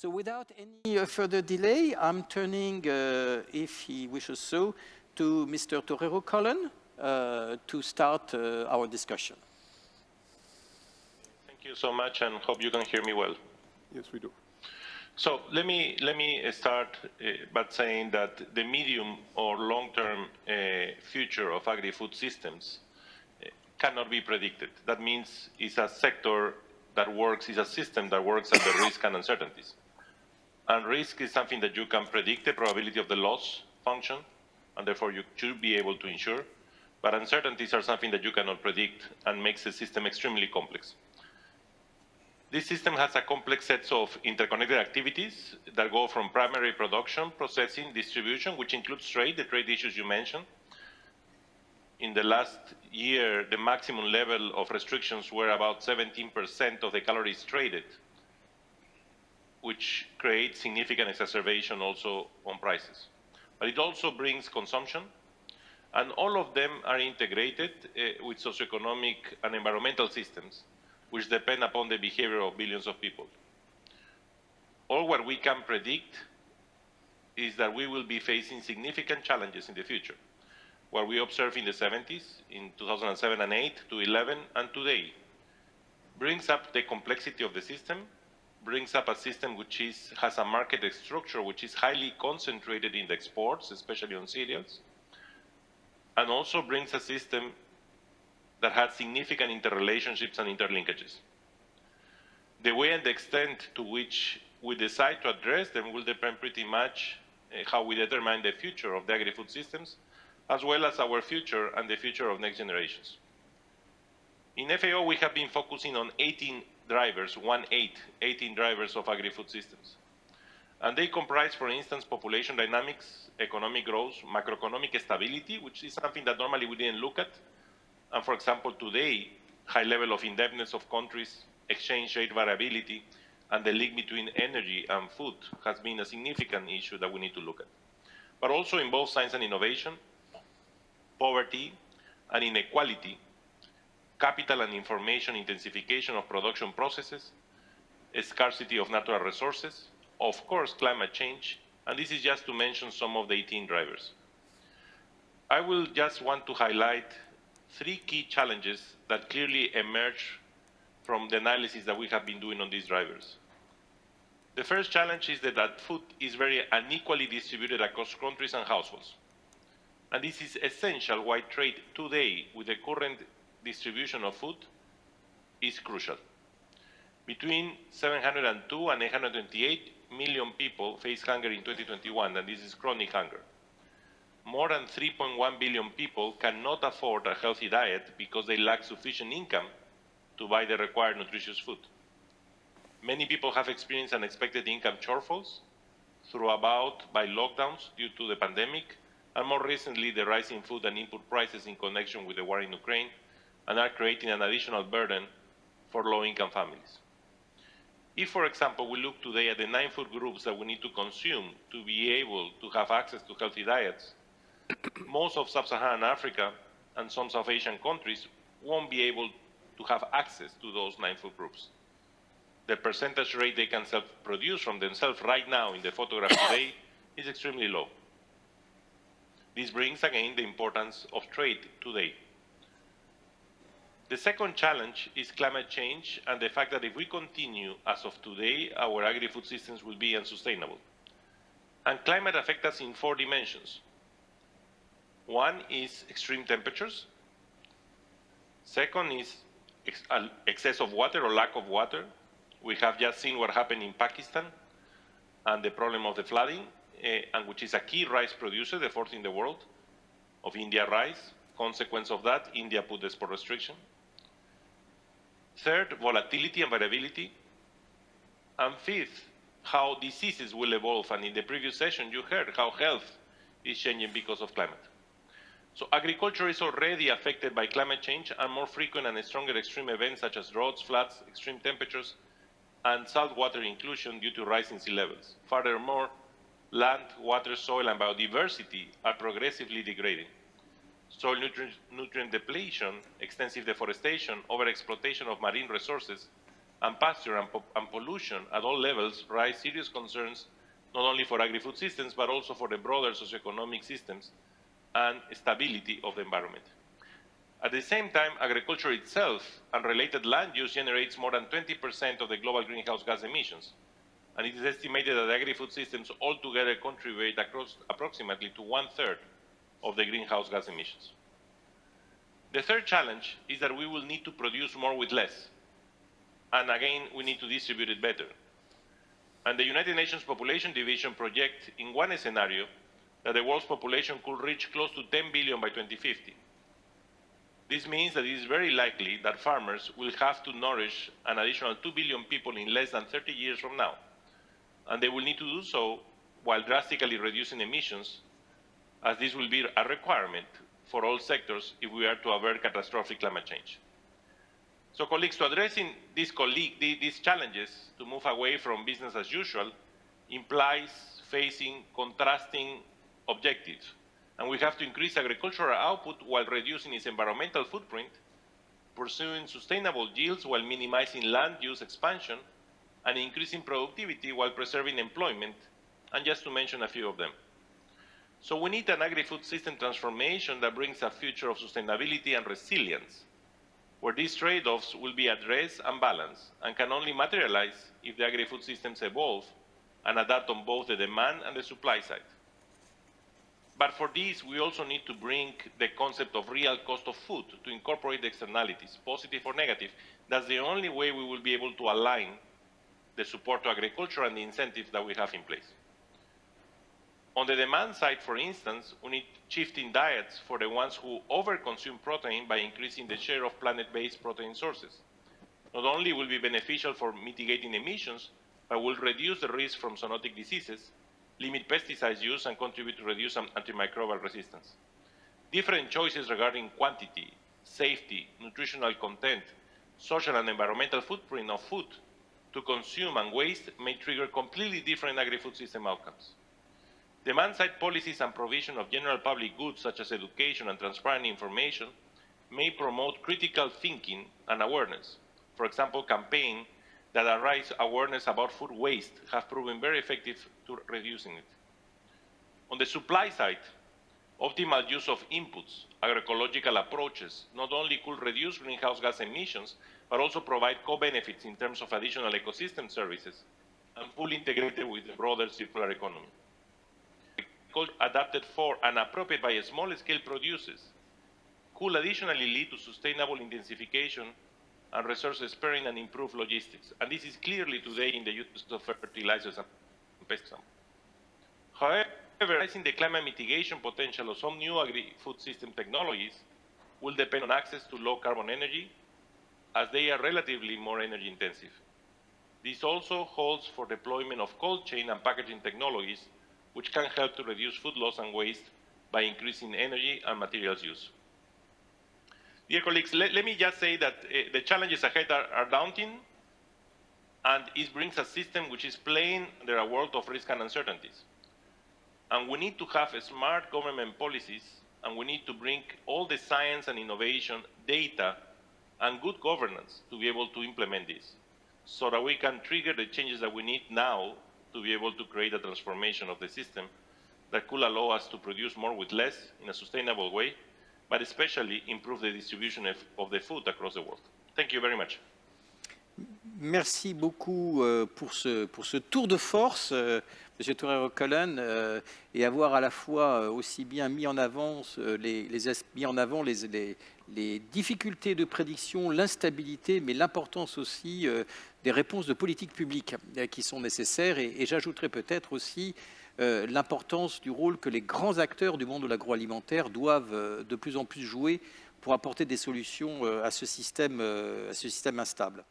So without any uh, further delay, I'm turning, uh, if he wishes so, to Mr. Torero Cullen uh, to start uh, our discussion. Thank you so much and hope you can hear me well. Yes, we do. So let me, let me start uh, by saying that the medium or long-term uh, future of agri-food systems uh, cannot be predicted. That means it's a sector that works, it's a system that works under risk and uncertainties. And risk is something that you can predict the probability of the loss function, and therefore you should be able to insure. But uncertainties are something that you cannot predict and makes the system extremely complex. This system has a complex set of interconnected activities that go from primary production, processing, distribution, which includes trade, the trade issues you mentioned. In the last year, the maximum level of restrictions were about 17% of the calories traded which creates significant exacerbation also on prices. But it also brings consumption, and all of them are integrated uh, with socioeconomic and environmental systems, which depend upon the behavior of billions of people. All what we can predict is that we will be facing significant challenges in the future. What we observed in the 70s, in 2007 and 8 to 11 and today, brings up the complexity of the system brings up a system which is, has a market structure which is highly concentrated in the exports, especially on cereals, and also brings a system that has significant interrelationships and interlinkages. The way and the extent to which we decide to address them will depend pretty much uh, how we determine the future of the agri-food systems, as well as our future and the future of next generations. In FAO, we have been focusing on 18 drivers, one eight, 18 drivers of agri-food systems. And they comprise, for instance, population dynamics, economic growth, macroeconomic stability, which is something that normally we didn't look at. And for example, today, high level of indebtedness of countries, exchange rate variability, and the link between energy and food has been a significant issue that we need to look at. But also in both science and innovation, poverty and inequality capital and information intensification of production processes, scarcity of natural resources, of course climate change, and this is just to mention some of the 18 drivers. I will just want to highlight three key challenges that clearly emerge from the analysis that we have been doing on these drivers. The first challenge is that, that food is very unequally distributed across countries and households. And this is essential why trade today with the current distribution of food is crucial. Between 702 and 828 million people face hunger in 2021, and this is chronic hunger. More than 3.1 billion people cannot afford a healthy diet because they lack sufficient income to buy the required nutritious food. Many people have experienced unexpected income shortfalls through about by lockdowns due to the pandemic, and more recently the rising food and input prices in connection with the war in Ukraine and are creating an additional burden for low-income families. If, for example, we look today at the nine food groups that we need to consume to be able to have access to healthy diets, most of sub-Saharan Africa and some South Asian countries won't be able to have access to those nine food groups. The percentage rate they can self-produce from themselves right now in the photograph today is extremely low. This brings again the importance of trade today. The second challenge is climate change and the fact that if we continue as of today, our agri-food systems will be unsustainable. And climate affects us in four dimensions. One is extreme temperatures. Second is ex excess of water or lack of water. We have just seen what happened in Pakistan and the problem of the flooding, uh, and which is a key rice producer, the fourth in the world, of India rice. Consequence of that, India put export restriction. Third, volatility and variability. And fifth, how diseases will evolve. And in the previous session, you heard how health is changing because of climate. So agriculture is already affected by climate change and more frequent and stronger extreme events such as droughts, floods, extreme temperatures, and saltwater inclusion due to rising sea levels. Furthermore, land, water, soil, and biodiversity are progressively degrading soil nutrient, nutrient depletion, extensive deforestation, overexploitation of marine resources, and pasture and, po and pollution at all levels raise serious concerns not only for agri-food systems, but also for the broader socioeconomic systems and stability of the environment. At the same time, agriculture itself and related land use generates more than 20% of the global greenhouse gas emissions. And it is estimated that agri-food systems altogether contribute across approximately to one-third of the greenhouse gas emissions. The third challenge is that we will need to produce more with less. And again, we need to distribute it better. And the United Nations Population Division projects in one scenario that the world's population could reach close to 10 billion by 2050. This means that it is very likely that farmers will have to nourish an additional 2 billion people in less than 30 years from now. And they will need to do so while drastically reducing emissions, as this will be a requirement for all sectors if we are to avert catastrophic climate change. So colleagues, to addressing these, these challenges to move away from business as usual implies facing contrasting objectives. And we have to increase agricultural output while reducing its environmental footprint, pursuing sustainable yields while minimizing land use expansion, and increasing productivity while preserving employment, and just to mention a few of them. So we need an agri-food system transformation that brings a future of sustainability and resilience, where these trade-offs will be addressed and balanced, and can only materialize if the agri-food systems evolve and adapt on both the demand and the supply side. But for this, we also need to bring the concept of real cost of food to incorporate the externalities, positive or negative. That's the only way we will be able to align the support to agriculture and the incentives that we have in place. On the demand side, for instance, we need shifting diets for the ones who overconsume protein by increasing the share of planet-based protein sources. Not only will be beneficial for mitigating emissions, but will reduce the risk from zoonotic diseases, limit pesticide use, and contribute to reduce antimicrobial resistance. Different choices regarding quantity, safety, nutritional content, social and environmental footprint of food to consume and waste may trigger completely different agri-food system outcomes. Demand-side policies and provision of general public goods such as education and transparent information may promote critical thinking and awareness. For example, campaigns that raise awareness about food waste have proven very effective to reducing it. On the supply side, optimal use of inputs, agroecological approaches, not only could reduce greenhouse gas emissions, but also provide co-benefits in terms of additional ecosystem services and fully integrated with the broader circular economy adapted for and appropriate by small-scale producers could additionally lead to sustainable intensification and resource sparing and improved logistics. And this is clearly today in the use of fertilizers and pesticides. However, realizing the climate mitigation potential of some new agri-food system technologies will depend on access to low-carbon energy, as they are relatively more energy intensive. This also holds for deployment of cold chain and packaging technologies which can help to reduce food loss and waste by increasing energy and materials use. Dear colleagues, let, let me just say that uh, the challenges ahead are, are, daunting, and it brings a system which is playing under a world of risk and uncertainties. And we need to have smart government policies, and we need to bring all the science and innovation, data, and good governance to be able to implement this, so that we can trigger the changes that we need now to be able to create a transformation of the system that could allow us to produce more with less in a sustainable way, but especially improve the distribution of, the food across the world. Thank you very much. Merci beaucoup euh, pour, ce, pour ce tour de force, euh, M. Torero-Cullen, euh, et avoir à la fois aussi bien mis en les, les, mis en avant les, les, les difficultés de prédiction, l'instabilité, mais l'importance aussi euh, des réponses de politique publique euh, qui sont nécessaires. Et, j'ajouterai peut-être aussi euh, l'importance du rôle que les grands acteurs du monde de l'agroalimentaire doivent de plus en plus jouer pour apporter des solutions à ce système, à ce système instable.